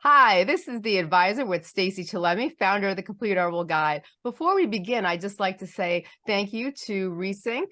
Hi, this is the advisor with Stacey Chillemi, founder of the Complete Herbal Guide. Before we begin, I'd just like to say thank you to Resync.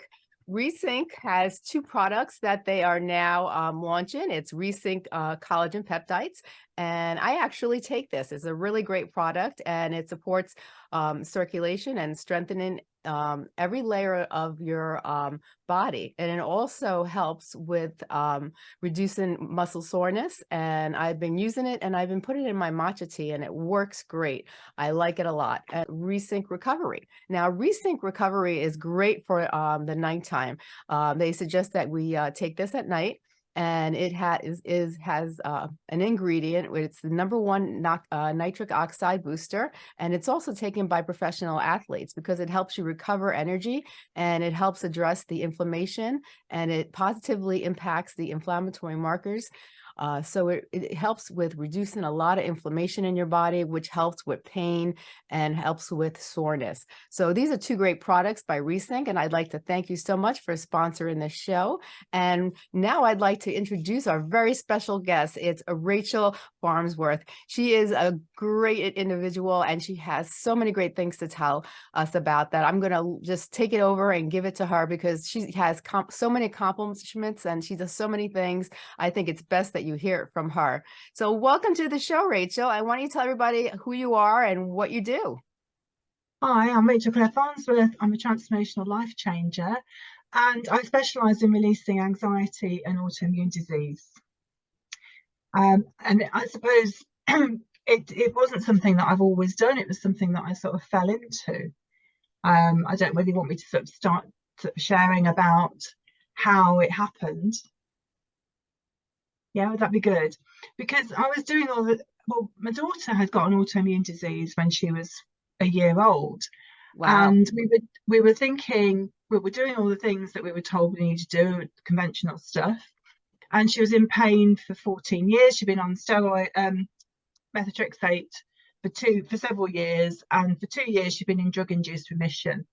Resync has two products that they are now um, launching. It's Resync uh, Collagen Peptides, and I actually take this. It's a really great product, and it supports um, circulation and strengthening um, every layer of your um, body. And it also helps with um, reducing muscle soreness. And I've been using it and I've been putting it in my matcha tea and it works great. I like it a lot. And Resync Recovery. Now, Resync Recovery is great for um, the nighttime. Uh, they suggest that we uh, take this at night and it has is, is has uh, an ingredient. It's the number one uh, nitric oxide booster, and it's also taken by professional athletes because it helps you recover energy and it helps address the inflammation and it positively impacts the inflammatory markers uh, so it, it helps with reducing a lot of inflammation in your body, which helps with pain and helps with soreness. So these are two great products by Resync, and I'd like to thank you so much for sponsoring the show. And now I'd like to introduce our very special guest. It's Rachel Farnsworth. She is a great individual and she has so many great things to tell us about that. I'm going to just take it over and give it to her because she has so many accomplishments and she does so many things. I think it's best that that you hear it from her. So welcome to the show, Rachel. I want you to tell everybody who you are and what you do. Hi, I'm Rachel Claire Farnsworth. I'm a transformational life changer and I specialise in releasing anxiety and autoimmune disease. Um, and I suppose it, it wasn't something that I've always done, it was something that I sort of fell into. Um, I don't really want me to sort of start sharing about how it happened. Yeah, would that be good? Because I was doing all the, well, my daughter had got an autoimmune disease when she was a year old. Wow. And we were we were thinking we were doing all the things that we were told we needed to do, conventional stuff. And she was in pain for 14 years. She'd been on steroid um, methotrexate for two for several years, and for two years she'd been in drug-induced remission.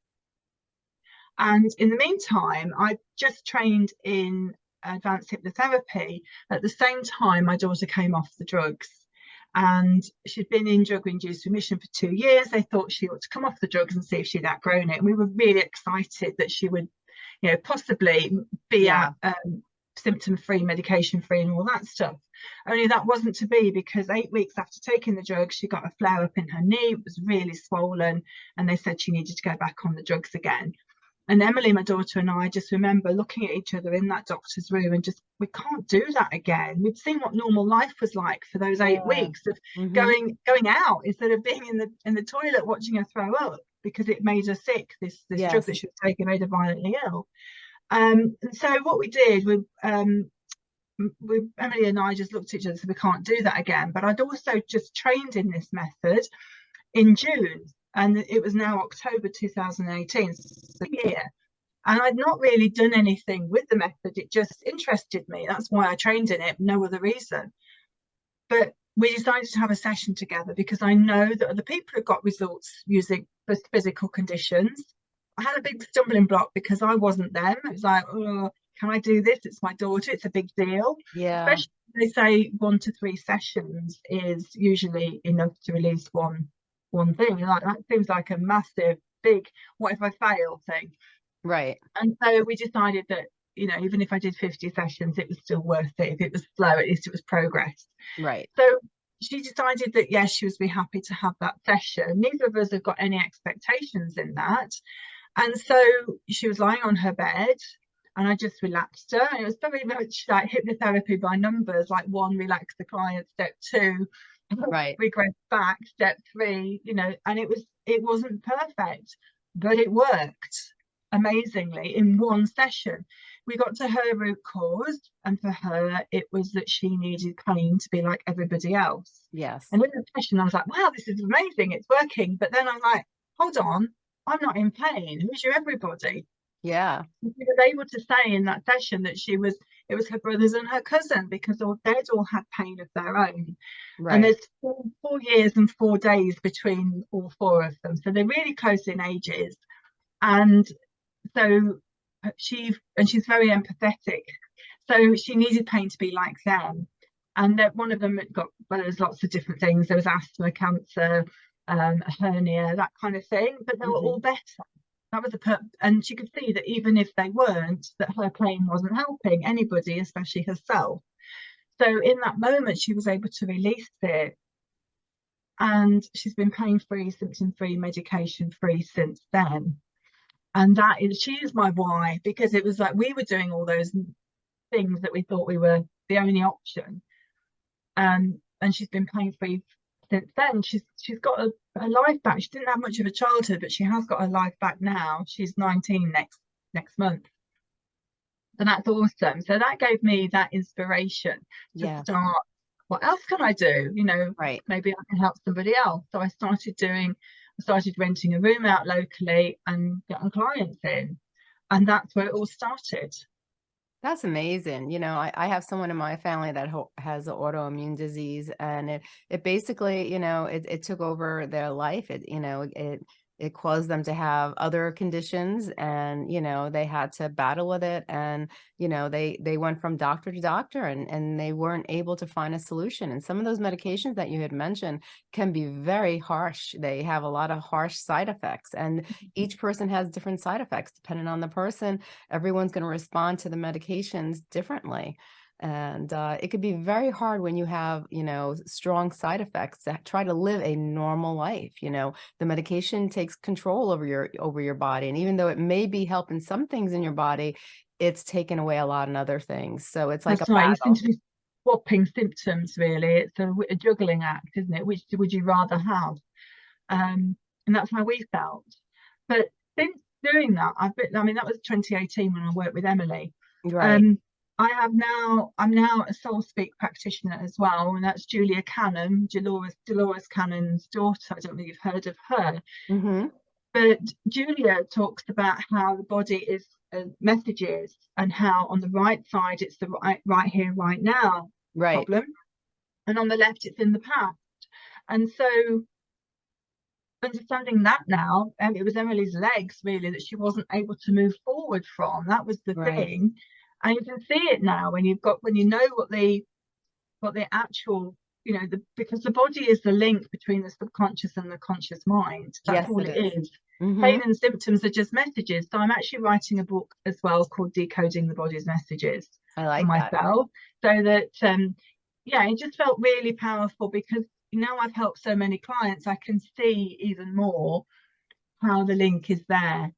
And in the meantime, I just trained in advanced hypnotherapy. At the same time, my daughter came off the drugs and she'd been in drug induced remission for two years. They thought she ought to come off the drugs and see if she'd outgrown it. And we were really excited that she would, you know, possibly be yeah. at um, symptom free, medication free, and all that stuff. Only that wasn't to be because eight weeks after taking the drugs, she got a flare up in her knee. It was really swollen, and they said she needed to go back on the drugs again. And Emily, my daughter, and I just remember looking at each other in that doctor's room and just, we can't do that again. We'd seen what normal life was like for those eight yeah. weeks of mm-hmm. going going out instead of being in the in the toilet watching her throw up because it made her sick. This this yes. drug that she was taking made her violently ill. Um, and so what we did, we um, we, Emily and I just looked at each other and said, we can't do that again. But I'd also just trained in this method in June and it was now October 2018, so year. And I'd not really done anything with the method, it just interested me. That's why I trained in it, no other reason. But we decided to have a session together because I know that other people have got results using physical conditions. I had a big stumbling block because I wasn't them. It was like, oh, can I do this? It's my daughter, it's a big deal. Yeah. Especially they say one to three sessions is usually enough to release one one thing. Like that seems like a massive, big what if I fail thing. Right. And so we decided that, you know, even if I did 50 sessions, it was still worth it. If it was slow, at least it was progress. Right. So she decided that yes, she would be happy to have that session. Neither of us have got any expectations in that. And so she was lying on her bed and I just relaxed her. And it was very much like hypnotherapy by numbers, like one, relax the client, step two, right. regress back step three you know and it was it wasn't perfect but it worked amazingly in one session. We got to her root cause and for her it was that she needed pain to be like everybody else. Yes. And in the session i was like wow this is amazing it's working but then i'm like hold on i'm not in pain who's your everybody yeah she was able to say in that session that she was it was her brothers and her cousin because all they'd all had pain of their own. Right. And there's four, four years and four days between all four of them. So they're really close in ages. And so uh, she and she's very empathetic. So she needed pain to be like them. and that one of them got well, there was lots of different things. There was asthma, cancer, um, a hernia, that kind of thing, but they were Mhm. all better. That was the per and she could see that even if they weren't, that her pain wasn't helping anybody, especially herself. So in that moment, she was able to release it. And she's been pain free, symptom free, medication free since then. And that is, she is my why because it was like we were doing all those things that we thought we were the only option. Um, and she's been pain free since then. She's she's got a, a life back. She didn't have much of a childhood, but she has got her life back now. She's 19 next next month. So that's awesome. So that gave me that inspiration to Yeah, start. What else can I do? You know, right. maybe I can help somebody else. So I started doing, I started renting a room out locally and getting clients in. And that's where it all started. That's amazing. You know, I, I have someone in my family that has an autoimmune disease and it, it basically, you know, it, it took over their life. It, you know, it, it caused them to have other conditions and, you know, they had to battle with it. And, you know, they, they went from doctor to doctor and, and they weren't able to find a solution. And some of those medications that you had mentioned can be very harsh. They have a lot of harsh side effects and mm-hmm. each person has different side effects depending on the person everyone's going to respond to the medications differently. And uh, it could be very hard when you have, you know, strong side effects to try to live a normal life. You know, the medication takes control over your over your body, and even though it may be helping some things in your body, it's taken away a lot in other things. So it's like That's a right. You seem to be swapping symptoms, really. It's a, a juggling act, isn't it? Which would you rather have? Um, and that's how we felt. But since doing that, I've been, I mean, that was 2018 when I worked with Emily. Right. Um, I have now, I'm now a soul speak practitioner as well, and that's Julia Cannon, Dolores, Dolores Cannon's daughter. I don't know if you've heard of her, hmm but Julia talks about how the body is uh, messages and how on the right side it's the right, right here, right now Right. problem, and on the left it's in the past. And so understanding that now, and it was Emily's legs really that she wasn't able to move forward from. That was the Right. thing. And you can see it now when you've got when you know what the what the actual you know the because the body is the link between the subconscious and the conscious mind. That's Yes, all it is. is. Mhm. Pain and symptoms are just messages. So I'm actually writing a book as well called Decoding the Body's Messages I for like that. myself. So that um yeah, it just felt really powerful because now I've helped so many clients, I can see even more how the link is there.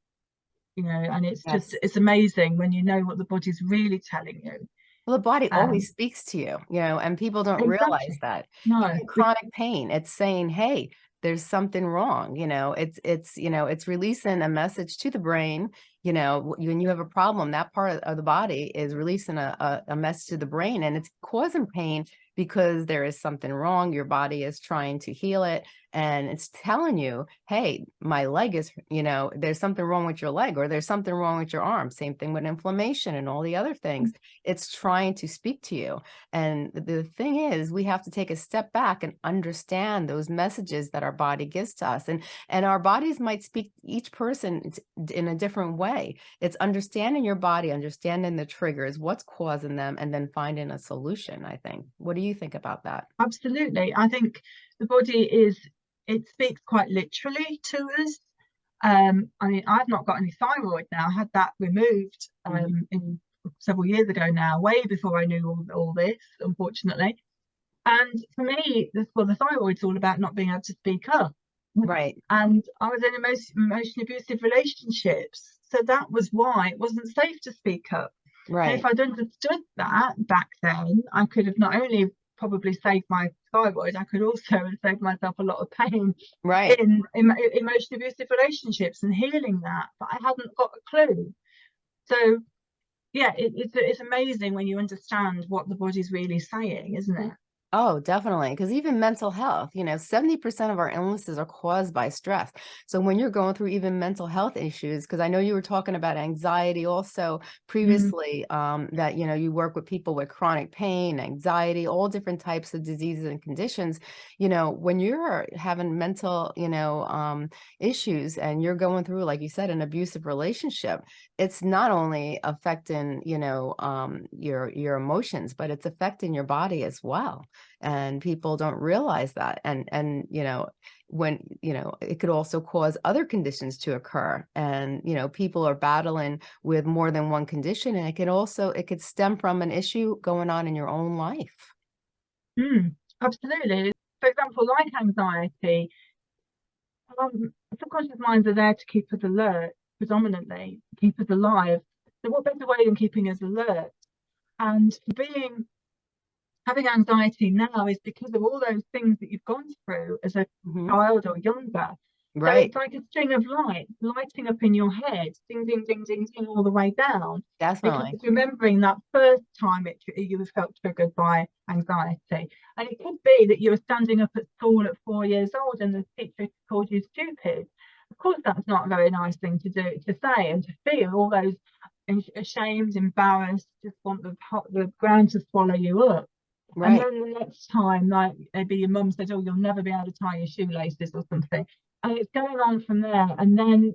You know, and it's just it's amazing when you know what the body's really telling you. Well, the body Um, always speaks to you, you know, and people don't realize that. No, chronic pain, it's saying, hey, there's something wrong, you know, it's, it's, you know, it's releasing a message to the brain, you know, when you have a problem, that part of- of the body is releasing a, a, a message to the brain and it's causing pain because there is something wrong. Your body is trying to heal it and it's telling you, hey, my leg is, you know, there's something wrong with your leg or there's something wrong with your arm. Same thing with inflammation and all the other mm. things. It's trying to speak to you. And the thing is, we have to take a step back and understand those messages that our body gives to us. And, and our bodies might speak each person in a different way. It's understanding your body, understanding the triggers, what's causing them, and then finding a solution, I think. What do you think about that? absolutely. I think the body is it speaks quite literally to us. Um, I mean, I've not got any thyroid now. I had that removed um, Mhm. in several years ago now, way before I knew all, all this, unfortunately. And for me, this, well, the thyroid's all about not being able to speak up. Right. And I was in emotion, emotionally abusive relationships. So that was why it wasn't safe to speak up. And Right. if I'd understood that back then, I could have not only probably saved my thyroid, I could also have saved myself a lot of pain Right. in, in emotionally abusive relationships and healing that. But I hadn't got a clue. So yeah, it, it's it's amazing when you understand what the body's really saying, isn't it? Oh, definitely. Because even mental health, you know, 70% of our illnesses are caused by stress. So when you're going through even mental health issues, because I know you were talking about anxiety also Mm, previously, um, that, you know, you work with people with chronic pain, anxiety, all different types of diseases and conditions. You know, when you're having mental, you know, um, issues and you're going through, like you said, an abusive relationship, it's not only affecting, you know, um, your your emotions, but it's affecting your body as well and people don't realize that and and you know when you know it could also cause other conditions to occur and you know people are battling with more than one condition and it can also it could stem from an issue going on in your own life mm, absolutely. For example, like anxiety, um, subconscious minds are there to keep us alert predominantly, keep us alive. So what better way than keeping us alert? And being having anxiety now is because of all those things that you've gone through as a Mhm. child or younger. So right it's like a string of lights lighting up in your head, ding, ding, ding, ding, ding, all the way down. Because definitely it's remembering that first time it you felt triggered by anxiety. And it could be that you were standing up at school at four years old and the teacher called you stupid. Of course, that's not a very nice thing to do to say and to feel all those ashamed, embarrassed, just want the the ground to swallow you up. And then the next time, like maybe your mum said, "Oh, you'll never be able to tie your shoelaces" or something, and it's going on from there. And then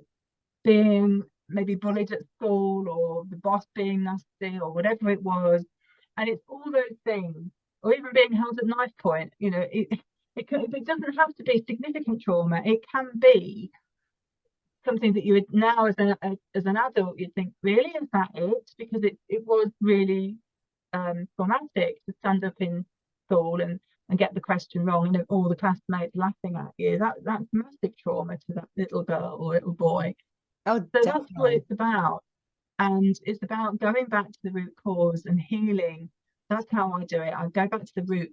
being maybe bullied at school, or the boss being nasty, or whatever it was, and it's all those things, or even being held at knife point. You know, it it, can, it doesn't have to be significant trauma. It can be something that you would now, as an as an adult, you'd think, really, is that it? Because it it was really um, traumatic to stand up in school and, and get the question wrong and all the classmates laughing at you. That that's massive trauma to that little girl or little boy. oh So that's what it's about. And it's about going back to the root cause and healing. That's how I do it. I go back to the root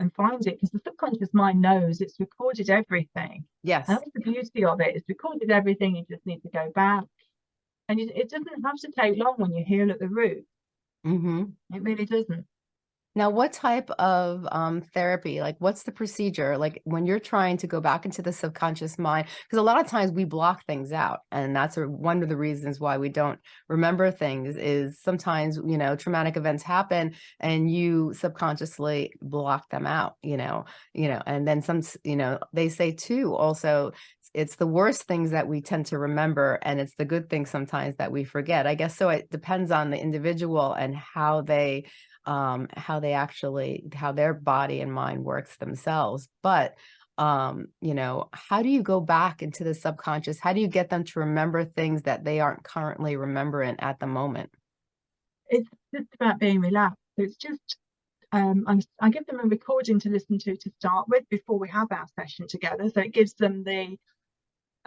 and find it because the subconscious mind knows it's recorded everything. yes And that's the beauty of it. It's recorded everything. You just need to go back. And it doesn't have to take long when you heal at the root. Hmm It really doesn't. Now, what type of um, therapy, like what's the procedure? Like when you're trying to go back into the subconscious mind, because a lot of times we block things out. And that's a, one of the reasons why we don't remember things is sometimes, you know, traumatic events happen and you subconsciously block them out, you know, you know, and then some, you know, they say too, also, it's the worst things that we tend to remember and it's the good things sometimes that we forget. I guess so it depends on the individual and how they um, how they actually, how their body and mind works themselves. But, um, you know, how do you go back into the subconscious? How do you get them to remember things that they aren't currently remembering at the moment? It's just about being relaxed. It's just, um, I give them a recording to listen to to start with before we have our session together. So it gives them the,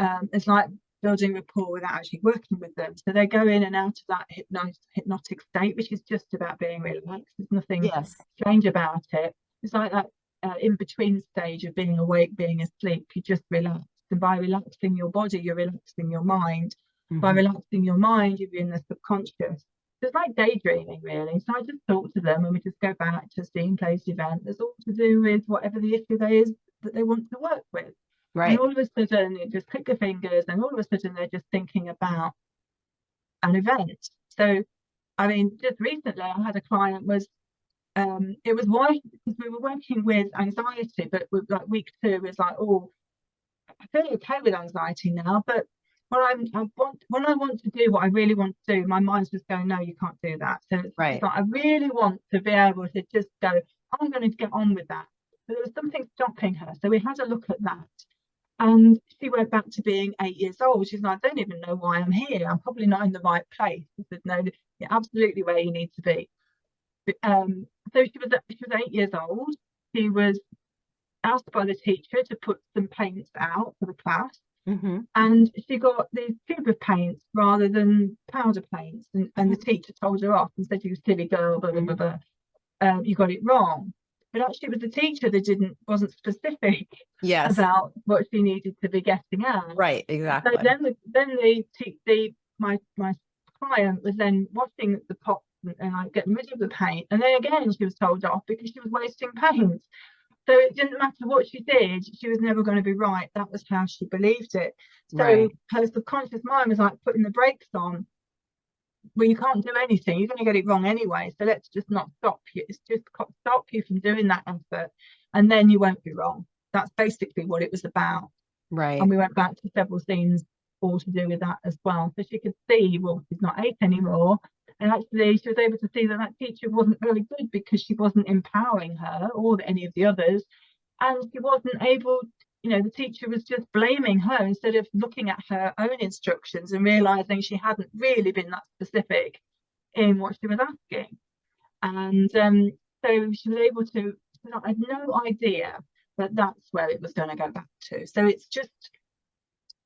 um, it's like building rapport without actually working with them. So they go in and out of that hypnotic, hypnotic state, which is just about being relaxed. There's nothing Yes. strange about it. It's like that uh, in between stage of being awake, being asleep. You just relax. And by relaxing your body, you're relaxing your mind. By Mhm. relaxing your mind, you're in the subconscious. So it's like daydreaming, really. So I just talk to them and we just go back to a scene place event that's all to do with whatever the issue they is that they want to work with. Right. And all of a sudden, you just click your fingers, and all of a sudden, they're just thinking about an event. So, I mean, just recently, I had a client was, um, it was why because we were working with anxiety, but with like week two was like, oh, I feel okay with anxiety now, but when I'm, I want when I want to do what I really want to do, my mind's just going, no, you can't do that. So it's Right. like I really want to be able to just go, I'm going to get on with that. But there was something stopping her, so we had a look at that. And she went back to being eight years old. She's like, I don't even know why I'm here. I'm probably not in the right place. I said, No, you're absolutely where you need to be. But, um, so she was she was eight years old. She was asked by the teacher to put some paints out for the class, hmm and she got these tube of paints rather than powder paints. And, and the teacher told her off and said, "You silly girl, blah blah blah, blah. Um, you got it wrong." But actually, it was the teacher that didn't wasn't specific Yes. about what she needed to be getting at. Right. exactly. So then the then the the my my client was then washing the pot and, and like get rid of the paint. And then again, she was told off because she was wasting paint. So it didn't matter what she did, she was never going to be right. That was how she believed it. So Right. her subconscious mind was like putting the brakes on. Well, you can't do anything. You're going to get it wrong anyway. So let's just not stop you. It's just stop you from doing that effort, and then you won't be wrong. That's basically what it was about. Right. And we went back to several scenes all to do with that as well. So she could see, well, she's not eight anymore. And actually, she was able to see that that teacher wasn't really good because she wasn't empowering her or any of the others. And she wasn't able, you know, the teacher was just blaming her instead of looking at her own instructions and realizing she hadn't really been that specific in what she was asking. And um, so she was able to, I had no idea that that's where it was going to go back to. So it's just,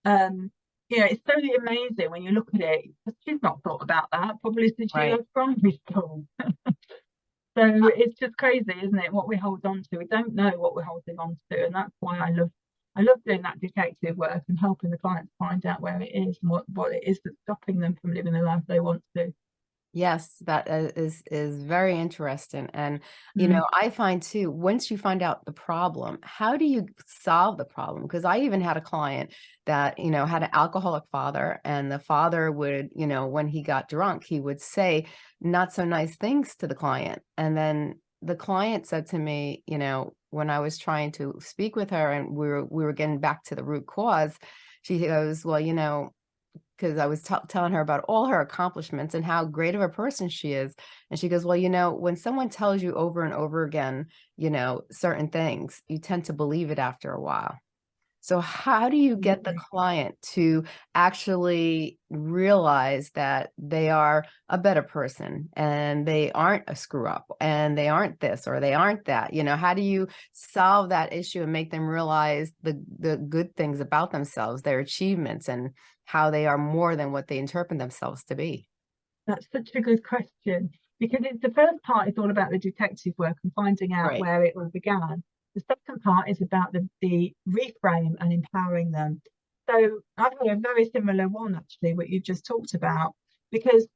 um, you know, it's totally amazing when you look at it. She's not thought about that probably since she left primary school. so it's just crazy, isn't it? What we hold on to, we don't know what we're holding on to, and that's why I love, I love doing that detective work and helping the clients find out where it is and what what it is that's stopping them from living the life they want to. Yes, that uh, is is very interesting. And you Mm. know, I find too, once you find out the problem, how do you solve the problem? Because I even had a client that, you know, had an alcoholic father, and the father would, you know, when he got drunk, he would say not so nice things to the client. And then the client said to me, you know, when I was trying to speak with her and we were we were getting back to the root cause, she goes, Well, you know, because I was telling her about all her accomplishments and how great of a person she is. And she goes, Well, you know, when someone tells you over and over again, you know, certain things, you tend to believe it after a while. So, how do you get the mm-hmm. client to actually realize that they are a better person and they aren't a screw up and they aren't this or they aren't that? You know, how do you solve that issue and make them realize the the good things about themselves, their achievements, and how they are more than what they interpret themselves to be? That's such a good question because it's the first part is all about the detective work and finding out Right. where it all began. The second part is about the, the reframe and empowering them. So I've had a very similar one actually, what you've just talked about, because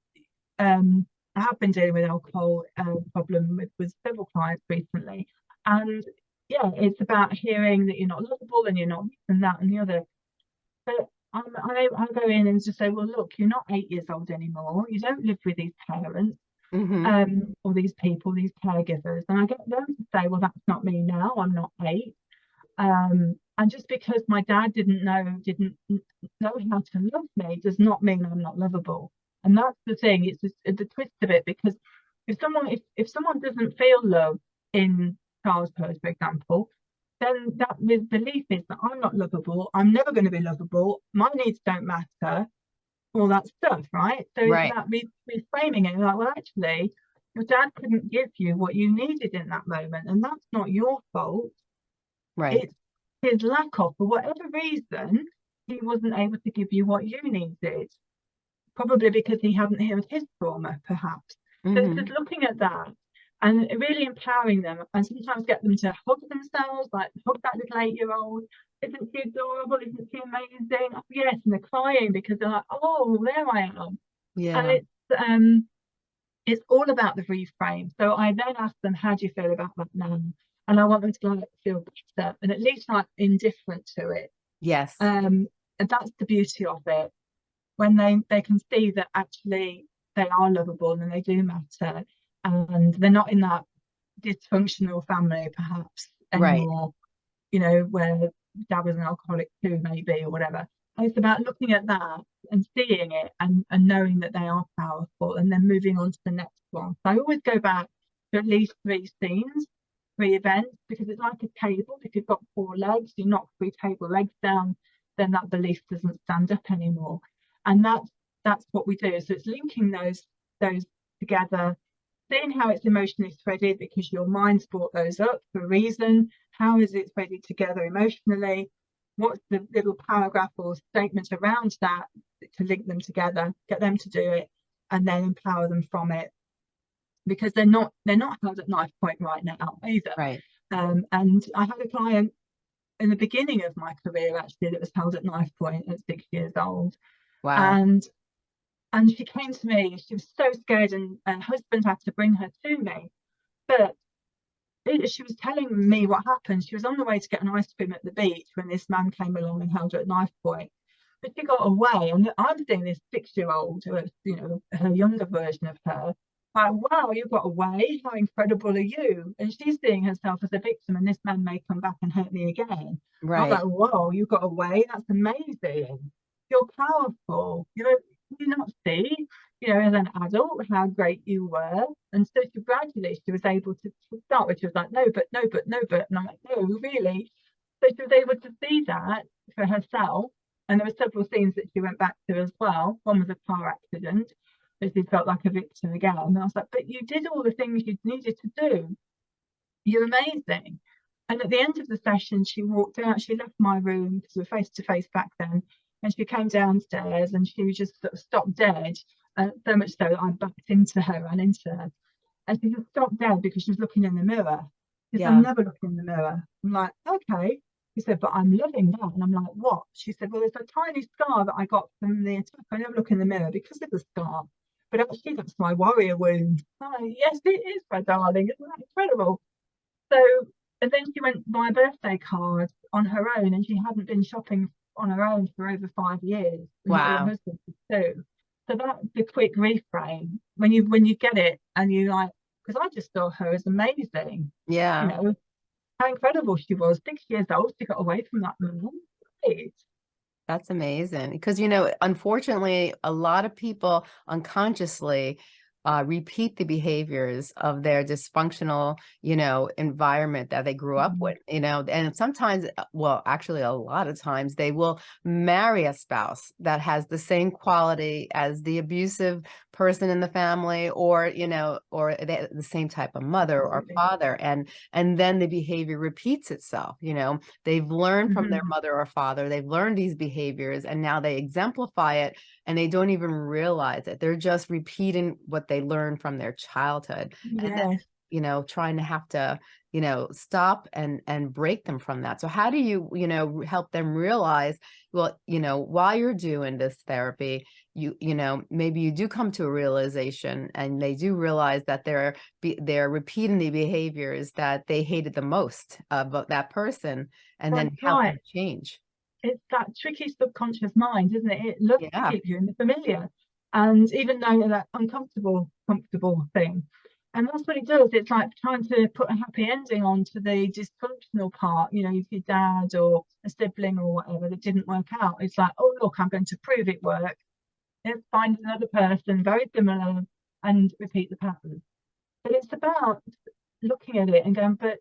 um, I have been dealing with alcohol uh, problem with, with several clients recently, and yeah, it's about hearing that you're not lovable and you're not and that and the other. But I, I go in and just say, well, look, you're not eight years old anymore. You don't live with these parents Mhm. um, these people, these caregivers. And I get them to say, well, that's not me now. I'm not eight. Um, and just because my dad didn't know, didn't know how to love me, does not mean I'm not lovable. And that's the thing. It's just, the twist of it because if someone if, if someone doesn't feel love in child's childhood, for example, then that belief is that I'm not lovable. I'm never going to be lovable. My needs don't matter. All that stuff, right? So Right. it's about re- reframing it. Like, well, actually, your dad couldn't give you what you needed in that moment, and that's not your fault. Right. It's his lack of, for whatever reason, he wasn't able to give you what you needed. Probably because he hadn't healed his trauma, perhaps. So it's Mhm. just looking at that and really empowering them and sometimes get them to hug themselves, like hug that little eight-year-old. Isn't she adorable? Isn't she amazing? Oh, yes, and they're crying because they're like, oh, there I am. Yeah. And it's um it's all about the reframe. So I then ask them, how do you feel about that now? And I want them to like feel better and at least like indifferent to it. Yes. Um, and that's the beauty of it. When they they can see that actually they are lovable and they do matter, and they're not in that dysfunctional family perhaps Right. anymore. You know, where dad was an alcoholic too, maybe or whatever. And it's about looking at that and seeing it and, and knowing that they are powerful and then moving on to the next one. So I always go back to at least three scenes, three events, because it's like a table. If you've got four legs, you knock three table legs down, then that belief doesn't stand up anymore. And that's that's what we do. So it's linking those those together, seeing how it's emotionally threaded because your mind's brought those up for a reason. How is it threaded together emotionally? What's the little paragraph or statement around that to link them together, get them to do it, and then empower them from it. Because they're not they're not held at knife point right now either. Right. Um, and I had a client in the beginning of my career actually that was held at knife point at six years old. Wow. And and she came to me. She was so scared, and, and husband had to bring her to me. But it, she was telling me what happened. She was on the way to get an ice cream at the beach when this man came along and held her at knife point. But she got away, and I'm seeing this six-year-old, uh, you know, her younger version of her, like, wow, you got away. How incredible are you? And she's seeing herself as a victim, and this man may come back and hurt me again. Right. I'm like, whoa, you got away. That's amazing. You're powerful. You know, you not see, you know, as an adult, how great you were. And so she gradually she was able to, start with, she was like, no, but no, but no, but and I'm like, no, really. So she was able to see that for herself. And there were several scenes that she went back to as well. One was a car accident that she felt like a victim again. And I was like, but you did all the things you needed to do. You're amazing. And at the end of the session, she walked out, she left my room because we were face to face back then. And she came downstairs and she just sort of stopped dead. Uh, so much so that I backed into her, ran into her. And she just stopped dead because she was looking in the mirror. She said, Yeah. I'm never looking in the mirror. I'm like, okay. She said, but I'm loving that. And I'm like, what? She said, well, there's a tiny scar that I got from the attack. I never look in the mirror because of the scar. But actually, that's my warrior wound. Like, yes, it is, my darling. Isn't that incredible? So, and then she went buy a birthday card on her own, and she hadn't been shopping on her own for over five years. and her Wow. husband too. So that's the quick reframe when you when you get it and you like because I just saw her as amazing. Yeah. You know how incredible she was. Six years old, she got away from that man. Great. That's amazing because, you know, unfortunately, a lot of people unconsciously uh, repeat the behaviors of their dysfunctional, you know, environment that they grew up Mhm. with, you know, and sometimes, uh, well, actually, a lot of times they will marry a spouse that has the same quality as the abusive person in the family or, you know, or the, the same type of mother or father. And, and then the behavior repeats itself, you know, they've learned from their Mhm. mother or father, they've learned these behaviors and now they exemplify it and they don't even realize it. They're just repeating what they learn from their childhood and then, you know, trying to have to, you know, stop and and break them from that. So how do you, you know, help them realize, well, you know, while you're doing this therapy, you, you know, maybe you do come to a realization and they do realize that they're they're repeating the behaviors that they hated the most about that person and then That's help them right. change. it's that tricky subconscious mind, isn't it? It loves Yeah. to keep you in the familiar. And even though that uncomfortable, comfortable thing. And that's what it does. It's like trying to put a happy ending onto the dysfunctional part, you know, if your dad or a sibling or whatever that didn't work out. It's like, oh look, I'm going to prove it worked. Let's find another person very similar and repeat the pattern. But it's about looking at it and going, but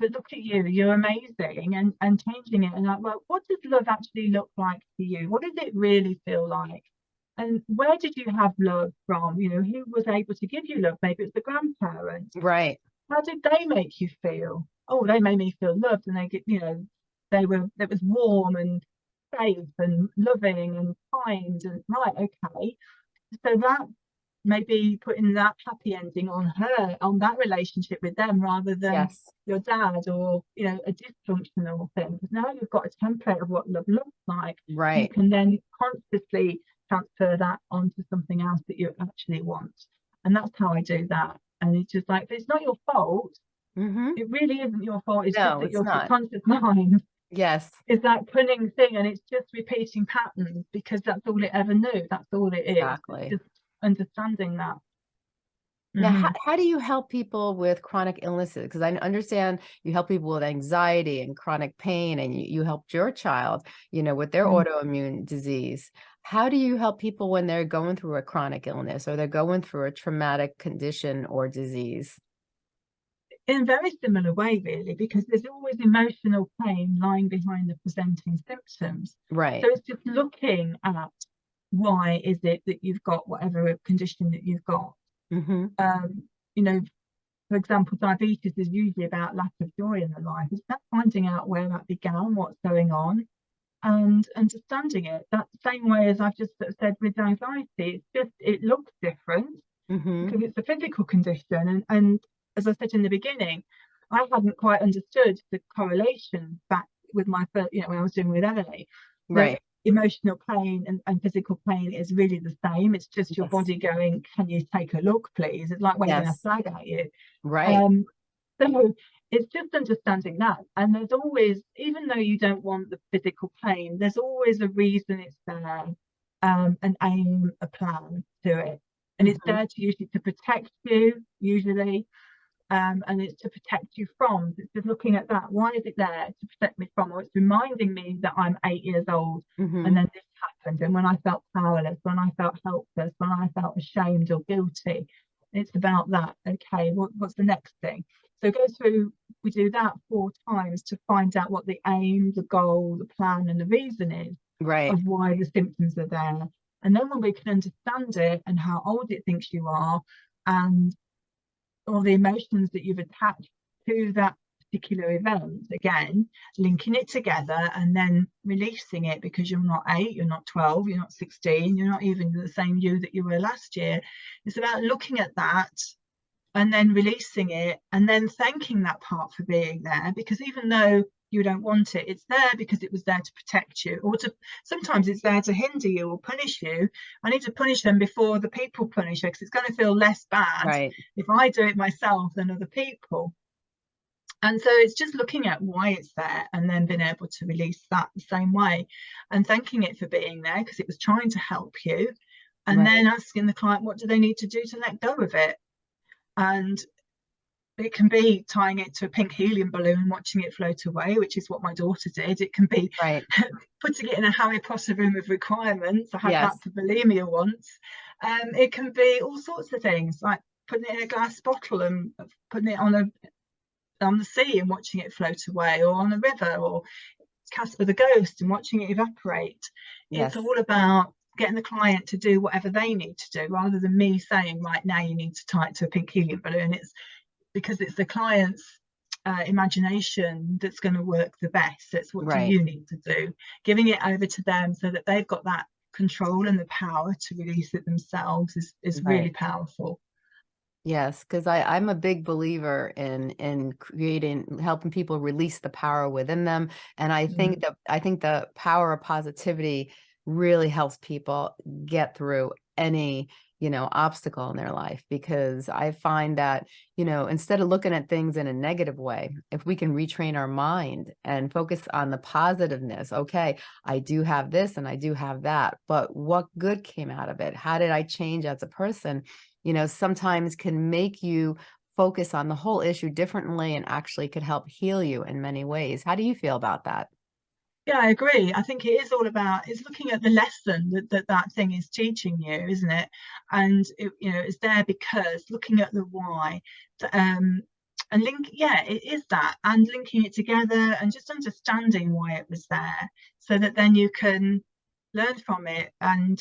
but look at you, you're amazing and, and changing it. And like, well, what does love actually look like to you? What does it really feel like? And where did you have love from? You know, who was able to give you love? Maybe it's the grandparents. Right. How did they make you feel? Oh, they made me feel loved and they get, you know, they were, it was warm and safe and loving and kind and right, okay. So that maybe putting that happy ending on her, on that relationship with them rather than Yes. your dad or you know a dysfunctional thing because now you've got a template of what love looks like Right. you can then consciously transfer that onto something else that you actually want. And that's how i do that. And it's just like it's not your fault. Hmm it really isn't your fault. It's No, just that it's your not. subconscious mind Yes. is that cunning thing and it's just repeating patterns because that's all it ever knew. That's all it is. Exactly. just understanding that Now, Mhm. how, how do you help people with chronic illnesses? Because I understand you help people with anxiety and chronic pain, and you, you helped your child, you know, with their Mm. autoimmune disease. How do you help people when they're going through a chronic illness or they're going through a traumatic condition or disease? in a very similar way, really, because there's always emotional pain lying behind the presenting symptoms. Right. So it's just looking at why is it that you've got whatever condition that you've got. Hmm Um, you know, for example, diabetes is usually about lack of joy in the life. It's about finding out where that began, what's going on, and understanding it. That same way as I've just sort of said with anxiety, it's just it looks different hmm because it's a physical condition and, and as I said in the beginning, I hadn't quite understood the correlation back with my first, you know, when I was doing with Emily. Right. Emotional pain and, and, physical pain is really the same. It's just your yes. body going, can you take a look, please? It's like waving yes. a flag at you. Right. Um, so it's just understanding that. And there's always, even though you don't want the physical pain, there's always a reason it's there, um, an aim, a plan to it. And mm -hmm. it's mm-hmm. there to usually to protect you, usually, um, and it's to protect you from. It's just looking at that. Why is it there to protect me from? Or it's reminding me that I'm eight years old mm-hmm. and then this happened. And when I felt powerless, when I felt helpless, when I felt ashamed or guilty, it's about that. Okay, what, what's the next thing? So go through, we do that four times to find out what the aim, the goal, the plan, and the reason is right. of why the symptoms are there. And then when we can understand it and how old it thinks you are, and all the emotions that you've attached to that particular event again linking it together and then releasing it because you're not 8 you're not 12 you're not 16 you're not even the same you that you were last year. It's about looking at that and then releasing it and then thanking that part for being there because even though you don't want it it's there because it was there to protect you or to sometimes it's there to hinder you or punish you i need to punish them before the people punish you because it's going to feel less bad right. if i do it myself than other people and so it's just looking at why it's there and then being able to release that the same way and thanking it for being there because it was trying to help you and right. then asking the client what do they need to do to let go of it and it can be tying it to a pink helium balloon and watching it float away which is what my daughter did it can be right. putting it in a harry potter room of requirements i had yes. that for bulimia once um, it can be all sorts of things like putting it in a glass bottle and putting it on a on the sea and watching it float away or on a river or Casper the ghost and watching it evaporate yes. it's all about getting the client to do whatever they need to do rather than me saying right now you need to tie it to a pink helium balloon it's because it's the client's uh, imagination that's going to work the best. It's what right. do you need to do? Giving it over to them so that they've got that control and the power to release it themselves is, is right. really powerful. Yes, because I'm a big believer in in creating helping people release the power within them. And I think mm. that I think the power of positivity really helps people get through any you know, obstacle in their life because I find that, you know, instead of looking at things in a negative way, if we can retrain our mind and focus on the positiveness, okay, I do have this and I do have that, but what good came out of it? How did I change as a person? You know, sometimes can make you focus on the whole issue differently and actually could help heal you in many ways. How do you feel about that? Yeah, I agree. I think it is all about it's looking at the lesson that that, that thing is teaching you, isn't it? And it, you know, it's there because looking at the why, um, and link, yeah, it is that, and linking it together and just understanding why it was there, so that then you can learn from it and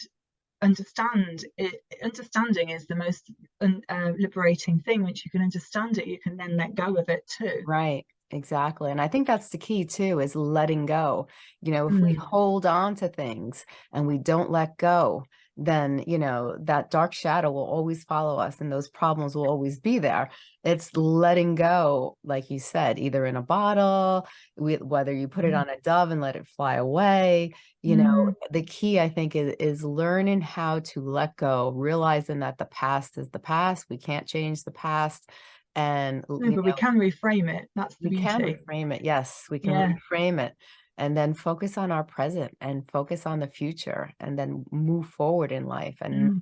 understand it. Understanding is the most uh, liberating thing. Once you can understand it, you can then let go of it too. Right. Exactly. And I think that's the key too, is letting go. You know, if mm. we hold on to things and we don't let go, then, you know, that dark shadow will always follow us and those problems will always be there. It's letting go, like you said, either in a bottle, whether you put it mm. on a dove and let it fly away, you mm. know, the key I think is, is learning how to let go, realizing that the past is the past. We can't change the past and no, but know, we can reframe it that's the we beauty. can reframe it yes we can yeah. reframe it and then focus on our present and focus on the future and then move forward in life and mm.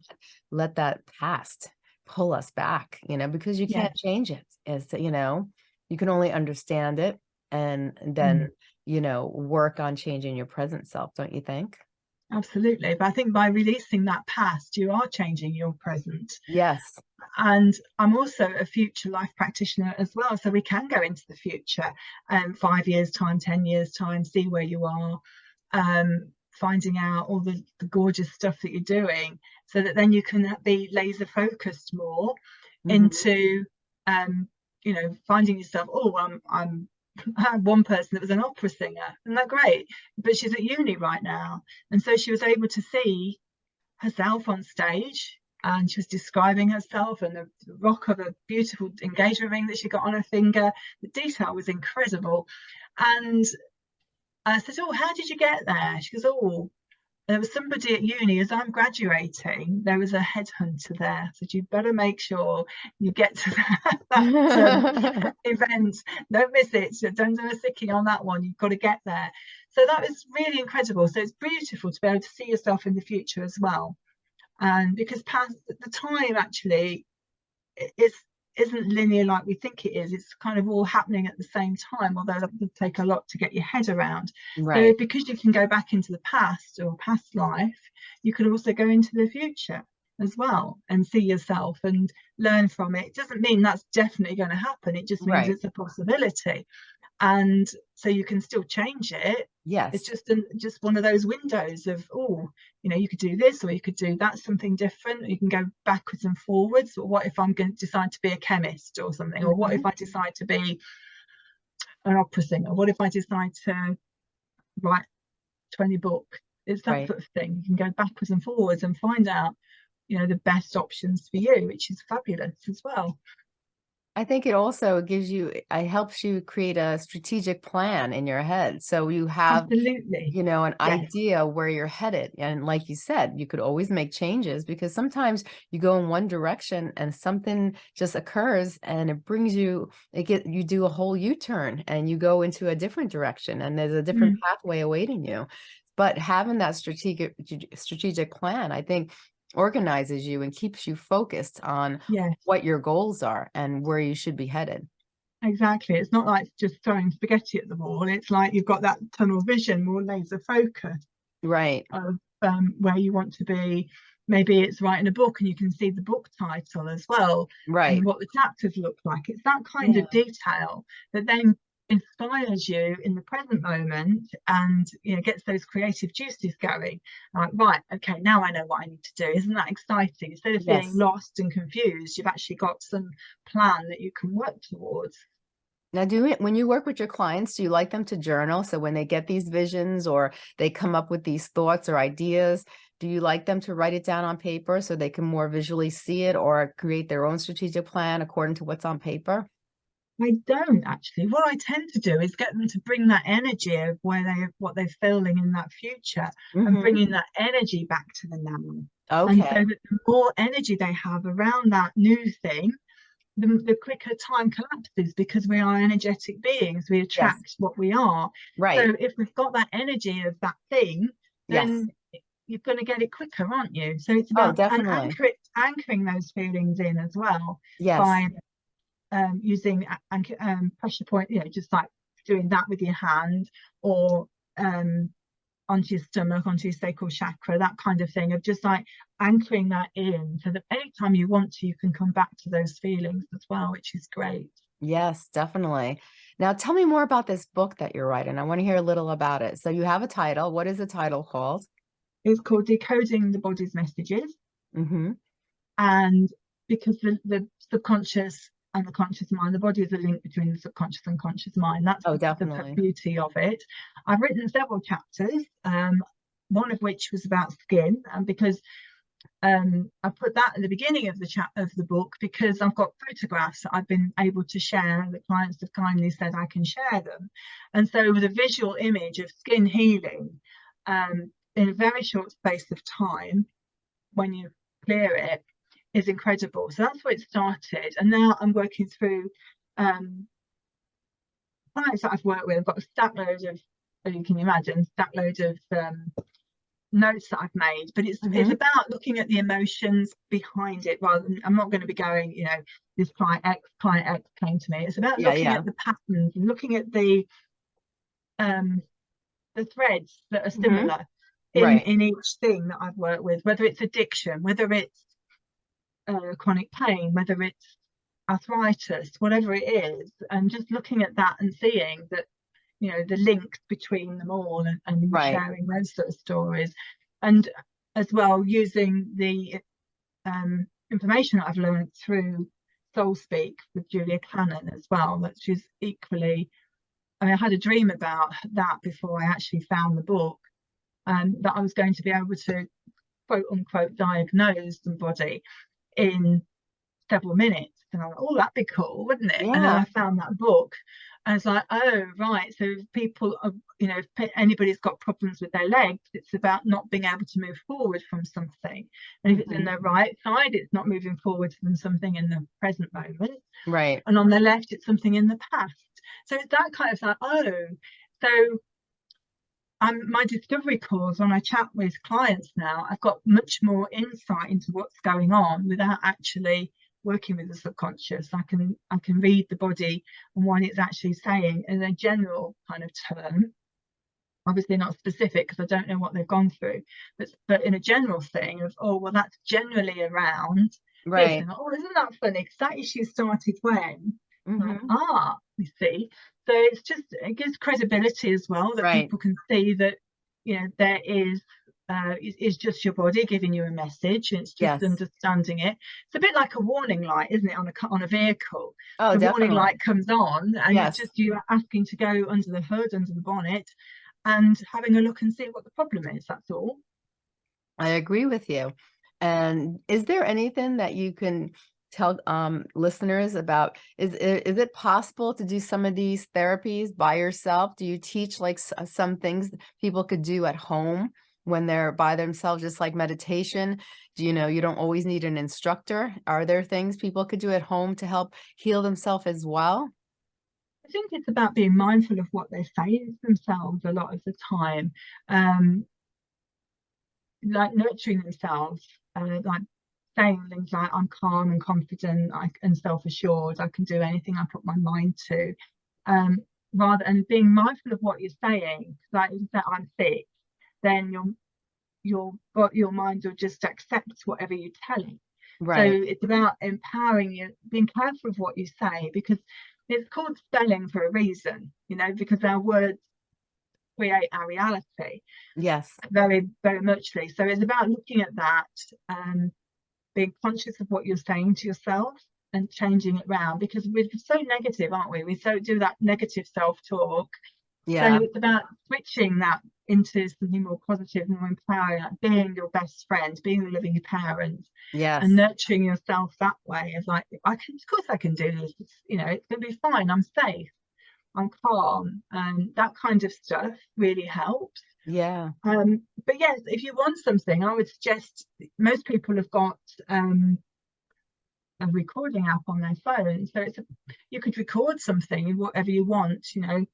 let that past pull us back you know because you can't yeah. change it as you know you can only understand it and then mm. you know work on changing your present self don't you think Absolutely. But I think by releasing that past, you are changing your present. Yes. And I'm also a future life practitioner as well. So we can go into the future um, five years time, 10 years time, see where you are, um, finding out all the, the gorgeous stuff that you're doing so that then you can be laser focused more mm -hmm. into, um, you know, finding yourself, oh, I'm, I'm I had one person that was an opera singer, and they're great, but she's at uni right now. And so she was able to see herself on stage and she was describing herself and the rock of a beautiful engagement ring that she got on her finger. The detail was incredible. And I said, Oh, how did you get there? She goes, Oh, there was somebody at uni as I'm graduating, there was a headhunter there. So you'd better make sure you get to that, that um, event. Don't miss it. Don't do a sickie on that one. You've got to get there. So that was really incredible. So it's beautiful to be able to see yourself in the future as well. And because past the time actually is isn't linear like we think it is. It's kind of all happening at the same time, although that would take a lot to get your head around. Right. So because you can go back into the past or past life, you can also go into the future as well and see yourself and learn from it. It doesn't mean that's definitely going to happen. It just means right. it's a possibility and so you can still change it. Yes. it's just an, just one of those windows of oh you know you could do this or you could do that something different you can go backwards and forwards. But what if i'm going to decide to be a chemist or something? Or what if mm-hmm. i decide to be an opera singer? What if i decide to write 20 book it's that right. sort of thing. You can go backwards and forwards and find out you know the best options for you which is fabulous as well I think it also gives you, it helps you create a strategic plan in your head. So you have, Absolutely. you know, an yes. idea where you're headed. And like you said, you could always make changes because sometimes you go in one direction and something just occurs and it brings you, it get, you do a whole U-turn and you go into a different direction and there's a different mm. pathway awaiting you but having that strategic strategic plan i think organizes you and keeps you focused on yes. what your goals are and where you should be headed. Exactly. It's not like just throwing spaghetti at the wall. It's like you've got that tunnel vision, more laser focus. Right. Of um, where you want to be. Maybe it's writing a book and you can see the book title as well. Right. And what the chapters look like. It's that kind yeah. of detail that then inspires you in the present moment and you know gets those creative juices going. Like right okay now i know what i need to do. Isn't that exciting? Instead of yes. feeling lost and confused you've actually got some plan that you can work towards. Now do it when you work with your clients do you like them to journal? So when they get these visions or they come up with these thoughts or ideas do you like them to write it down on paper so they can more visually see it or create their own strategic plan according to what's on paper I don't actually. What I tend to do is get them to bring that energy of where they what they're feeling in that future mm -hmm. and bringing that energy back to the now. Okay. And so that the more energy they have around that new thing, the, the quicker time collapses because we are energetic beings. We attract yes. what we are. Right. So if we've got that energy of that thing, then yes. you're going to get it quicker, aren't you? So it's oh, about oh, anchor, anchoring those feelings in as well. Yes. By um, using um, pressure point, you know, just like doing that with your hand or um, onto your stomach, onto your sacral chakra, that kind of thing of just like anchoring that in so that anytime you want to, you can come back to those feelings as well, which is great. Yes, definitely. Now tell me more about this book that you're writing. I want to hear a little about it. So you have a title. What is the title called? It's called Decoding the Body's Messages. Mm -hmm. And because the, the subconscious and the conscious mind. The body is a link between the subconscious and conscious mind. That's oh, definitely. the beauty of it. I've written several chapters, um, one of which was about skin, and because um, I put that at the beginning of the chat of the book because I've got photographs that I've been able to share. The clients have kindly said I can share them, and so with a visual image of skin healing um, in a very short space of time, when you clear it, is incredible. So that's where it started. And now I'm working through um, clients that I've worked with. I've got a stack load of, you can imagine, stack load of um, notes that I've made, but it's mm -hmm. it's mm-hmm. about looking at the emotions behind it rather than I'm not going to be going, you know, this client X, client X came to me. It's about yeah, looking yeah. at the patterns and looking at the um the threads that are mm-hmm. similar mm -hmm. in, right. in each thing that I've worked with, whether it's addiction, whether it's uh, chronic pain, whether it's arthritis, whatever it is, and just looking at that and seeing that, you know, the links between them all and, and right. sharing those sort of stories. And as well, using the um, information that I've learned through Soul Speak with Julia Cannon as well, that she's equally, I, mean, I had a dream about that before I actually found the book, and um, that I was going to be able to quote unquote diagnose somebody in several minutes And I went, oh, that'd be cool, wouldn't it? Yeah. And then I found that book. And it's like, oh, right. So if people, are, you know, if anybody's got problems with their legs, it's about not being able to move forward from something. And if it's in Mhm. the right side, it's not moving forward from something in the present moment. Right. And on the left, it's something in the past. So it's that kind of like, oh, so um, my discovery calls when I chat with clients now, I've got much more insight into what's going on without actually working with the subconscious. I can I can read the body and what it's actually saying in a general kind of term. Obviously not specific because I don't know what they've gone through, but but in a general thing of oh well that's generally around this. Right. And, oh isn't that funny? Because that issue started when like, Mhm. ah, you see. So it's just it gives credibility as well that Right. people can see that you know there is uh is, is just your body giving you a message and it's just Yes. understanding it. It's a bit like a warning light, isn't it, on a on a vehicle? Oh, the definitely. warning light comes on and Yes. it's just you are asking to go under the hood, under the bonnet and having a look and see what the problem is, that's all. I agree with you. And is there anything that you can tell um, listeners about? Is, is it possible to do some of these therapies by yourself? Do you teach like uh, some things people could do at home when they're by themselves, just like meditation? Do you know you don't always need an instructor? Are there things people could do at home to help heal themselves as well? I think it's about being mindful of what they say to themselves a lot of the time. Um, like nurturing themselves, uh, like saying things like I'm calm and confident I, and self-assured, I can do anything I put my mind to. Um, rather and being mindful of what you're saying, like if you say I'm sick, then your your your mind will just accept whatever you tell it. So it's about empowering you, being careful of what you say because it's called spelling for a reason, you know, because our words create our reality Yes. very, very muchly. So it's about looking at that, um, being conscious of what you're saying to yourself and changing it around because we're so negative, aren't we? We so do that negative self-talk. Yeah. So it's about switching that into something more positive, more empowering, like being your best friend, being a loving parent, Yes. and nurturing yourself that way of like I can of course I can do this it's, you know it's gonna be fine I'm safe I'm calm and that kind of stuff really helps. Yeah. um but yes if you want something I would suggest most people have got um a recording app on their phone. So it's a, you could record something whatever you want you know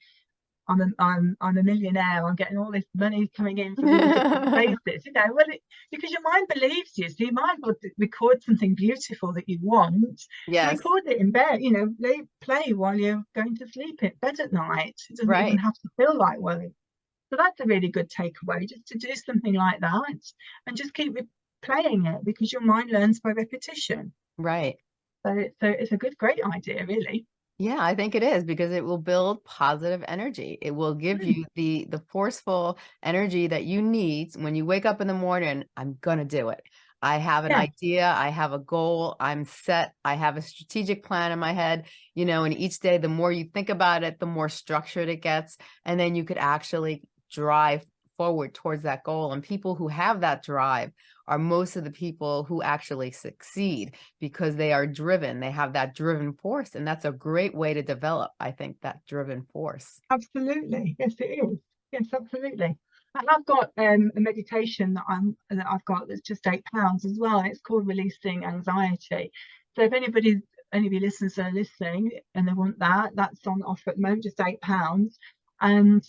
I'm a, I'm I'm a millionaire. I'm getting all this money coming in from all different places. You know, well, it, because your mind believes you, so your mind well record something beautiful that you want. Yes. Record it in bed. You know, lay, play while you're going to sleep in bed at night. It doesn't Right. even have to feel like work. So that's a really good takeaway, just to do something like that and just keep playing it because your mind learns by repetition. Right. So, so it's a good, great idea, really. Yeah, I think it is because it will build positive energy. It will give Mm. you the the forceful energy that you need when you wake up in the morning. I'm gonna do it. I have an Yeah. idea, I have a goal, I'm set, I have a strategic plan in my head, you know, and each day the more you think about it, the more structured it gets, and then you could actually drive forward towards that goal. And people who have that drive are most of the people who actually succeed because they are driven. They have that driven force. And that's a great way to develop, I think, that driven force. Absolutely. Yes, it is. Yes, absolutely. And I've got um, a meditation that I'm that I've got that's just eight pounds as well. It's called Releasing Anxiety. So if anybody any of your listeners are listening and they want that, that's on offer at the moment, just eight pounds. And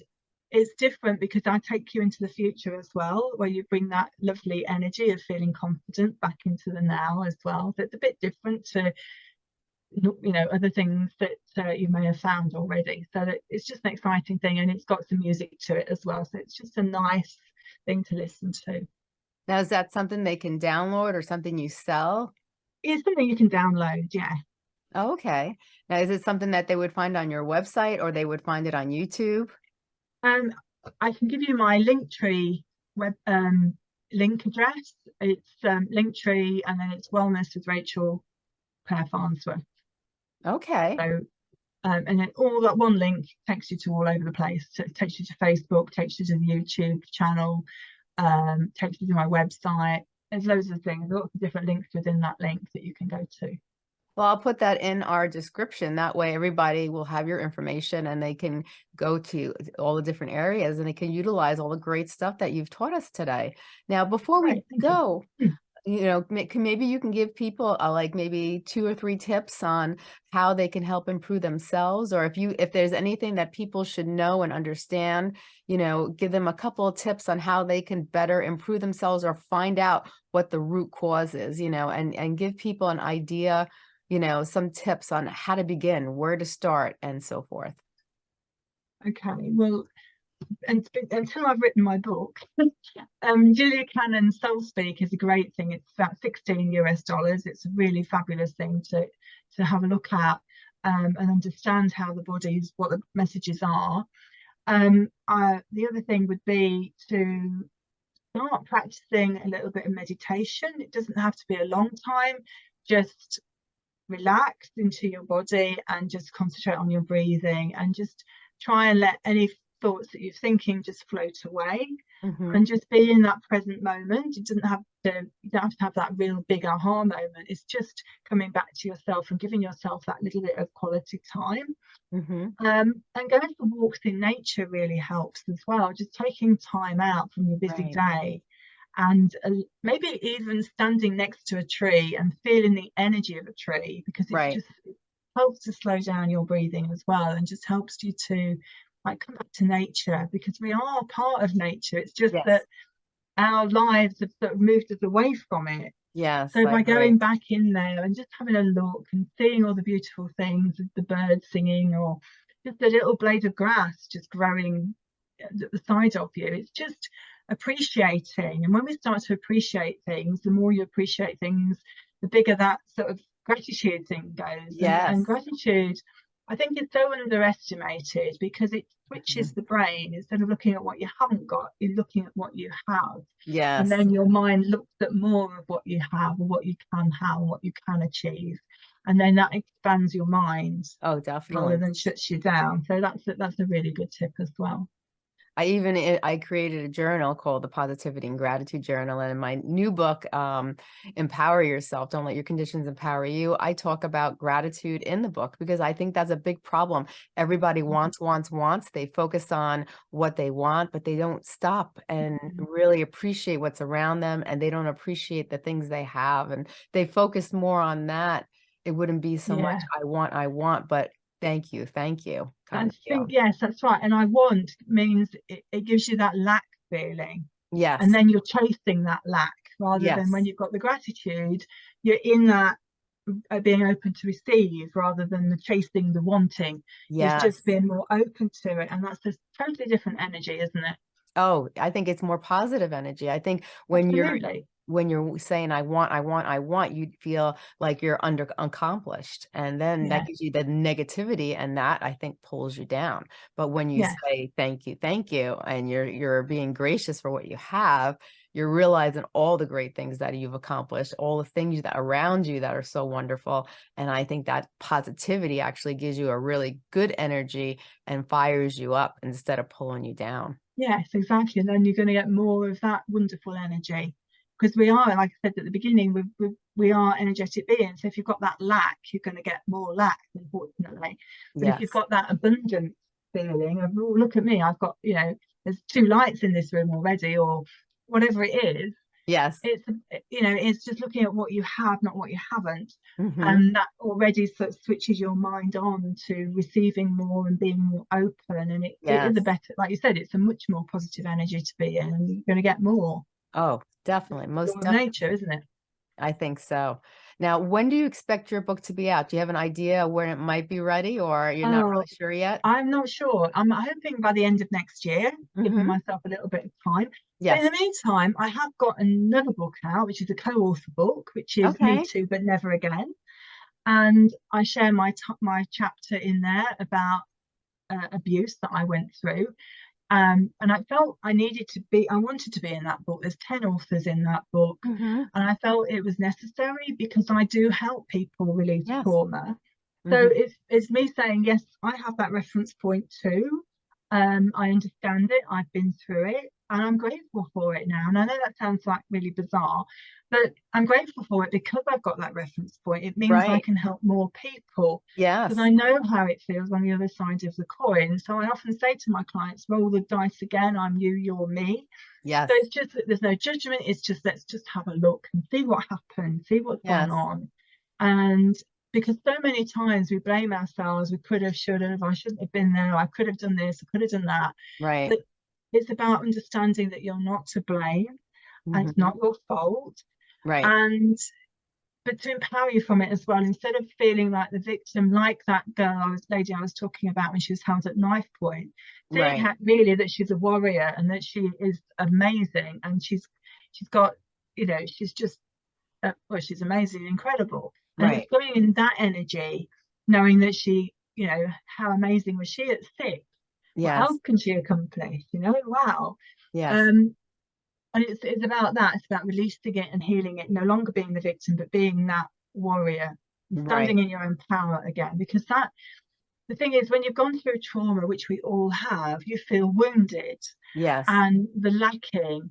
it's different because I take you into the future as well, where you bring that lovely energy of feeling confident back into the now as well. So it's a bit different to you know other things that uh, you may have found already so that it's just an exciting thing and it's got some music to it as well so it's just a nice thing to listen to Now, is that something they can download or something you sell? it's something you can download yeah Oh, okay. Now, is it something that they would find on your website or they would find it on YouTube? Um i can give you my linktree web um link address. It's um linktree and then it's wellness with rachel claire farnsworth. Okay. so um, and then all that one link takes you to all over the place. So it takes you to facebook takes you to the youtube channel um takes you to my website. There's loads of things lots of different links within that link that you can go to Well, I'll put that in our description. That way everybody will have your information and they can go to all the different areas and they can utilize all the great stuff that you've taught us today. Now, before we Right, go, Hmm. you know, maybe you can give people uh, like maybe two or three tips on how they can help improve themselves, or if you if there's anything that people should know and understand, you know, give them a couple of tips on how they can better improve themselves or find out what the root cause is, you know, and and give people an idea, you know, some tips on how to begin, where to start, and so forth. Okay, well, and, until I've written my book, um, Julia Cannon Soul Speak is a great thing. It's about 16 US dollars. It's a really fabulous thing to to have a look at um, and understand how the bodies, what the messages are. Um, uh, the other thing would be to start practicing a little bit of meditation. It doesn't have to be a long time. Just relax into your body and just concentrate on your breathing and just try and let any thoughts that you're thinking just float away Mhm. and just be in that present moment. It doesn't have to you don't have to have that real big aha moment. It's just coming back to yourself and giving yourself that little bit of quality time. Mhm. Um, and going for walks in nature really helps as well. Just taking time out from your busy Right. day and uh, maybe even standing next to a tree and feeling the energy of a tree because it Right. just helps to slow down your breathing as well and just helps you to like come back to nature because we are part of nature. It's just Yes. that our lives have sort of moved us away from it. yeah So by going back in there and just having a look and seeing all the beautiful things, the birds singing or just a little blade of grass just growing at the side of you, it's just appreciating. And when we start to appreciate things, the more you appreciate things, the bigger that sort of gratitude thing goes. And, Yes. and gratitude, I think, is so underestimated because it switches Mm-hmm. the brain. Instead of looking at what you haven't got, you're looking at what you have Yes. and then your mind looks at more of what you have or what you can have and what you can achieve and then that expands your mind Oh, definitely. rather than shuts you down so that's that's a really good tip as well I even i- I created a journal called the Positivity and Gratitude Journal. And in my new book, um, Empower Yourself, Don't Let Your Conditions Empower You, I talk about gratitude in the book because I think that's a big problem. Everybody Mhm. wants, wants, wants. They focus on what they want, but they don't stop and Mhm. really appreciate what's around them and they don't appreciate the things they have. And they focus more on that. It wouldn't be so much, I want, I want, but thank you, thank you. I think yes that's right and i want means it, it gives you that lack feeling. Yes. and then you're chasing that lack rather than when you've got the gratitude you're in that uh, being open to receive rather than the chasing the wanting. It's Yes. just being more open to it and that's a totally different energy isn't it? Oh, I think it's more positive energy. I think when you're absolutely when you're saying I want, I want, I want, you feel like you're under accomplished. And then that gives you the negativity and that I think pulls you down. But when you yes say thank you, thank you, and you're you're being gracious for what you have, you're realizing all the great things that you've accomplished, all the things that around you that are so wonderful. And I think that positivity actually gives you a really good energy and fires you up instead of pulling you down. yes exactly and then you're going to get more of that wonderful energy because we are like i said at the beginning we, we, we are energetic beings. So if you've got that lack you're going to get more lack unfortunately. But if you've got that abundance feeling of oh look at me i've got you know there's two lights in this room already or whatever it is Yes. it's you know it's just looking at what you have not what you haven't. Mhm. and that already sort of switches your mind on to receiving more and being more open and it, it is a better like you said it's a much more positive energy to be in and you're going to get more Oh, definitely. Most definitely. nature isn't it I think so. Now, when do you expect your book to be out? Do you have an idea when it might be ready or you're not oh really sure yet? i'm not sure i'm hoping by the end of next year giving hmm myself a little bit of time but in Yes. the meantime i have got another book out which is a co-author book which is me Okay. too but never again and i share my t- my chapter in there about uh, abuse that i went through um, and I felt I needed to be, I wanted to be in that book. There's 10 authors in that book, hmm and I felt it was necessary because I do help people release Yes. trauma. hmm So it's, it's me saying, yes, I have that reference point too. Um, I understand it, I've been through it, and I'm grateful for it now. And I know that sounds like really bizarre, but I'm grateful for it because I've got that reference point. It means I can help more people Yes. because I know how it feels on the other side of the coin. So I often say to my clients, roll the dice again. I'm you, you're me. Yes. So it's just that there's no judgment. It's just let's just have a look and see what happened, see what's Yes. going on. And because so many times we blame ourselves, we could have, should have, I shouldn't have been there, I could have done this, I could have done that. Right. But it's about understanding that you're not to blame and Mhm. it's not your fault. Right. And but to empower you from it as well, instead of feeling like the victim, like that girl I was lady I was talking about when she was held at knife point, seeing Right. really that she's a warrior and that she is amazing and she's she's got you know she's just uh, well she's amazing incredible and Right. going in that energy knowing that she you know how amazing was she at six what Yes. else can she accomplish you know wow Yes. um and it's it's about that it's about releasing it and healing it no longer being the victim but being that warrior and Right. standing in your own power again because that the thing is when you've gone through trauma which we all have you feel wounded Yes. and the lacking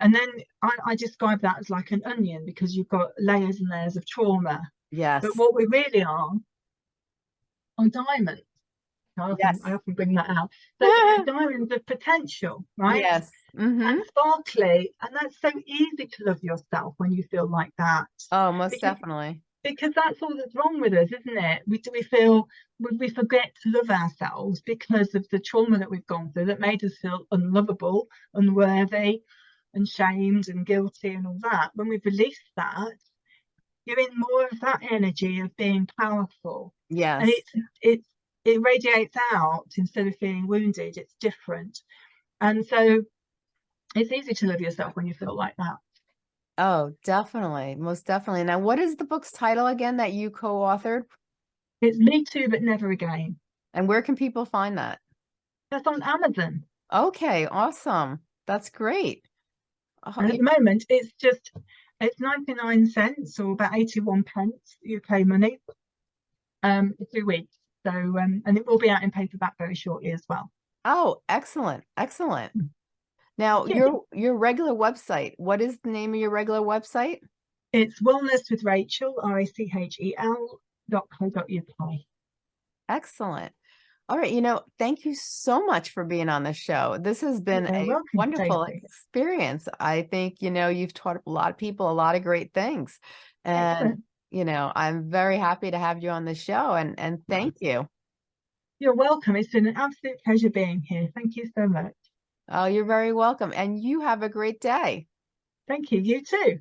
and then I, I describe that as like an onion because you've got layers and layers of trauma Yes. but what we really are are diamonds I often, Yes. I often bring that out so diamonds of potential right Yes. hmm and sparkly and that's so easy to love yourself when you feel like that Oh, most because- definitely. because that's all that's wrong with us isn't it we do we feel we, we forget to love ourselves because of the trauma that we've gone through that made us feel unlovable unworthy and shamed and guilty and all that when we've released that you're in more of that energy of being powerful Yes. and it's it's it radiates out instead of feeling wounded it's different and so it's easy to love yourself when you feel like that Oh, definitely. Most definitely. Now, what is the book's title again that you co-authored? it's me too but never again And where can people find that? that's on amazon Okay, awesome. That's great. Oh, at the moment it's just it's 99 cents or about 81 pence uk money um two weeks so um and it will be out in paperback very shortly as well Oh, excellent. Excellent. Mm. Now, Yeah. your your regular website, what is the name of your regular website? it's wellness with rachel r-a-c-h-e-l dot co dot uk Excellent. All right, you know, thank you so much for being on the show. This has been You're a welcome, wonderful Stacey. experience. I think, you know, you've taught a lot of people a lot of great things. And, Excellent. You know, I'm very happy to have you on the show and and thank you. you're welcome it's been an absolute pleasure being here thank you so much Oh, you're very welcome. And you have a great day. thank you you too